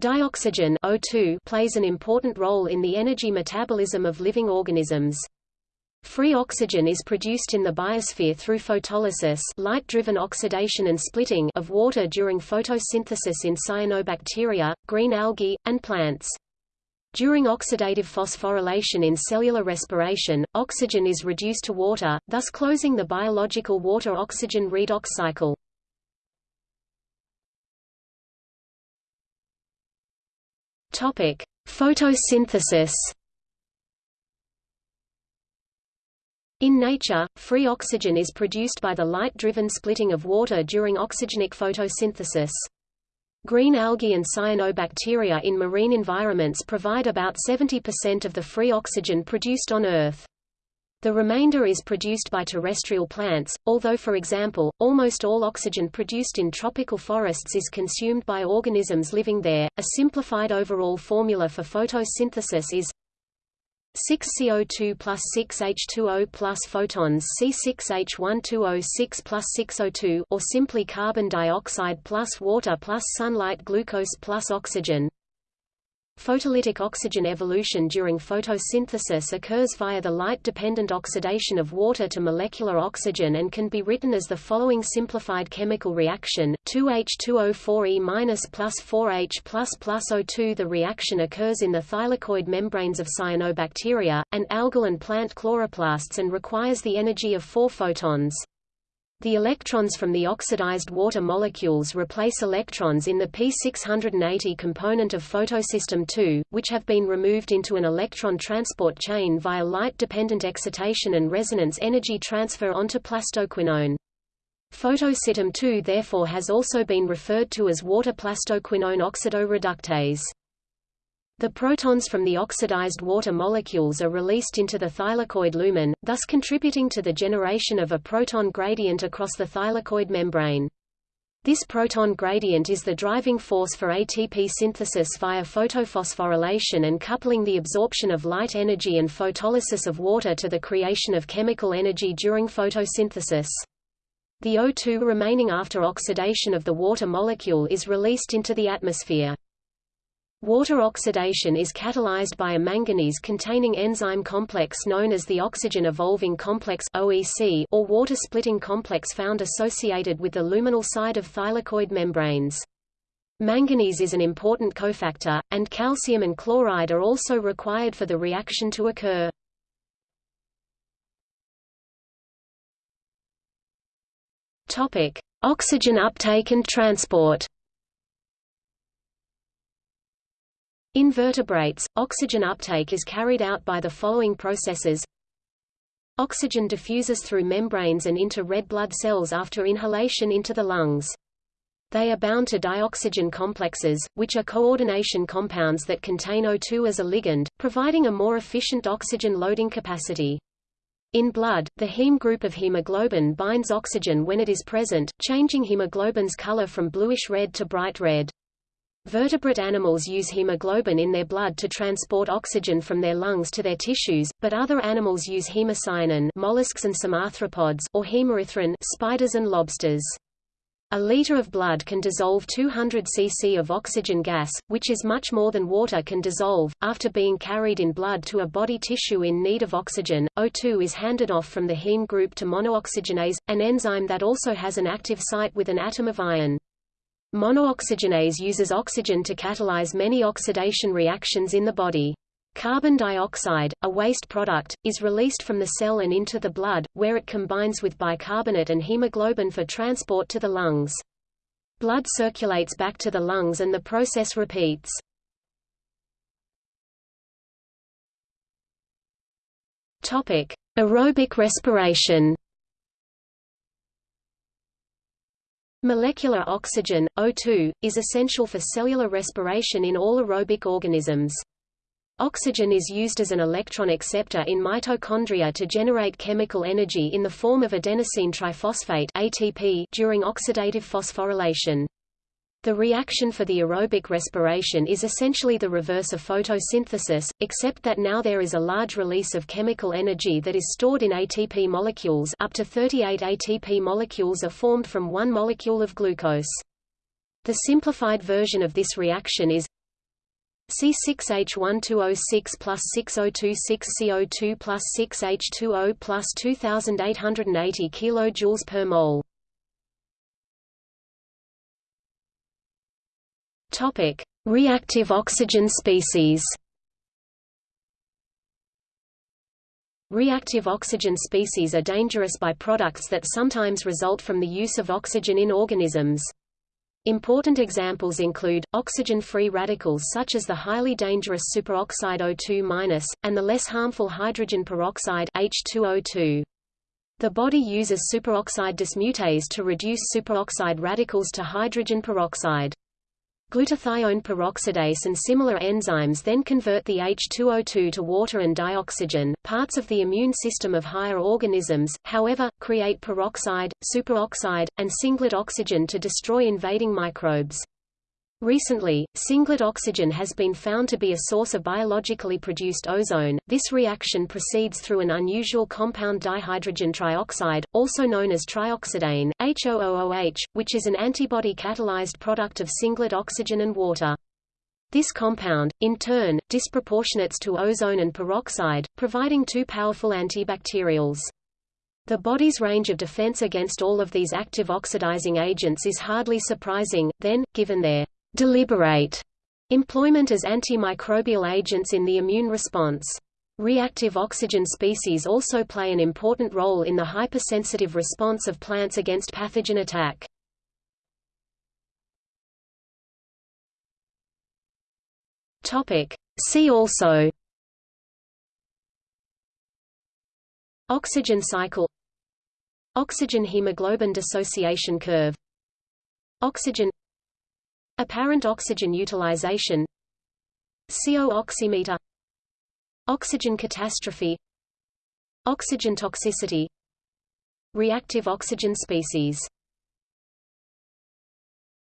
Dioxygen O2 plays an important role in the energy metabolism of living organisms. Free oxygen is produced in the biosphere through photolysis light-driven oxidation and splitting of water during photosynthesis in cyanobacteria, green algae, and plants. During oxidative phosphorylation in cellular respiration, oxygen is reduced to water, thus closing the biological water-oxygen redox cycle. Topic: Photosynthesis. In nature, free oxygen is produced by the light-driven splitting of water during oxygenic photosynthesis. Green algae and cyanobacteria in marine environments provide about 70% of the free oxygen produced on Earth. The remainder is produced by terrestrial plants, although for example, almost all oxygen produced in tropical forests is consumed by organisms living there. A simplified overall formula for photosynthesis is 6 CO2 plus 6 H2O plus photons C6H12O6 plus 6O2 or simply carbon dioxide plus water plus sunlight glucose plus oxygen Photolytic oxygen evolution during photosynthesis occurs via the light-dependent oxidation of water to molecular oxygen and can be written as the following simplified chemical reaction, 2H2O4e plus 4H plus plus O2 The reaction occurs in the thylakoid membranes of cyanobacteria, and algal and plant chloroplasts and requires the energy of four photons. The electrons from the oxidized water molecules replace electrons in the P680 component of photosystem II, which have been removed into an electron transport chain via light-dependent excitation and resonance energy transfer onto plastoquinone. Photosystem II therefore has also been referred to as water plastoquinone oxidoreductase. The protons from the oxidized water molecules are released into the thylakoid lumen, thus contributing to the generation of a proton gradient across the thylakoid membrane. This proton gradient is the driving force for ATP synthesis via photophosphorylation and coupling the absorption of light energy and photolysis of water to the creation of chemical energy during photosynthesis. The O2 remaining after oxidation of the water molecule is released into the atmosphere. Water oxidation is catalyzed by a manganese-containing enzyme complex known as the oxygen evolving complex OEC or water-splitting complex found associated with the luminal side of thylakoid membranes. Manganese is an important cofactor, and calcium and chloride are also required for the reaction to occur. Oxygen uptake and transport. In vertebrates, oxygen uptake is carried out by the following processes. Oxygen diffuses through membranes and into red blood cells after inhalation into the lungs. They are bound to dioxygen complexes, which are coordination compounds that contain O2 as a ligand, providing a more efficient oxygen loading capacity. In blood, the heme group of hemoglobin binds oxygen when it is present, changing hemoglobin's color from bluish-red to bright red. Vertebrate animals use hemoglobin in their blood to transport oxygen from their lungs to their tissues, but other animals use hemocyanin mollusks and some arthropods or hemerythrin spiders and lobsters. A liter of blood can dissolve 200 cc of oxygen gas, which is much more than water can dissolve. After being carried in blood to a body tissue in need of oxygen, O2 is handed off from the heme group to monooxygenase, an enzyme that also has an active site with an atom of iron. Monooxygenase uses oxygen to catalyze many oxidation reactions in the body. Carbon dioxide, a waste product, is released from the cell and into the blood, where it combines with bicarbonate and hemoglobin for transport to the lungs. Blood circulates back to the lungs and the process repeats. Topic: Aerobic respiration. Molecular oxygen, O2, is essential for cellular respiration in all aerobic organisms. Oxygen is used as an electron acceptor in mitochondria to generate chemical energy in the form of adenosine triphosphate ATP during oxidative phosphorylation. The reaction for the aerobic respiration is essentially the reverse of photosynthesis, except that now there is a large release of chemical energy that is stored in ATP molecules up to 38 ATP molecules are formed from one molecule of glucose. The simplified version of this reaction is C6H1206 plus 6026 CO2 plus 6H2O plus 2880 kJ per mole. Topic: Reactive oxygen species. Reactive oxygen species are dangerous byproducts that sometimes result from the use of oxygen in organisms. Important examples include, oxygen-free radicals such as the highly dangerous superoxide O2- and the less harmful hydrogen peroxide H2O2. The body uses superoxide dismutase to reduce superoxide radicals to hydrogen peroxide. Glutathione peroxidase and similar enzymes then convert the H2O2 to water and dioxygen. Parts of the immune system of higher organisms, however, create peroxide, superoxide, and singlet oxygen to destroy invading microbes. Recently, singlet oxygen has been found to be a source of biologically produced ozone. This reaction proceeds through an unusual compound dihydrogen trioxide, also known as trioxidane, HOOOH, which is an antibody-catalyzed product of singlet oxygen and water. This compound, in turn, disproportionates to ozone and peroxide, providing two powerful antibacterials. The body's range of defense against all of these active oxidizing agents is hardly surprising, then, given their deliberate. Employment as antimicrobial agents in the immune response. Reactive oxygen species also play an important role in the hypersensitive response of plants against pathogen attack. See also. Oxygen cycle. Oxygen hemoglobin dissociation curve. Oxygen Apparent oxygen utilization CO oximeter Oxygen catastrophe Oxygen toxicity Reactive oxygen species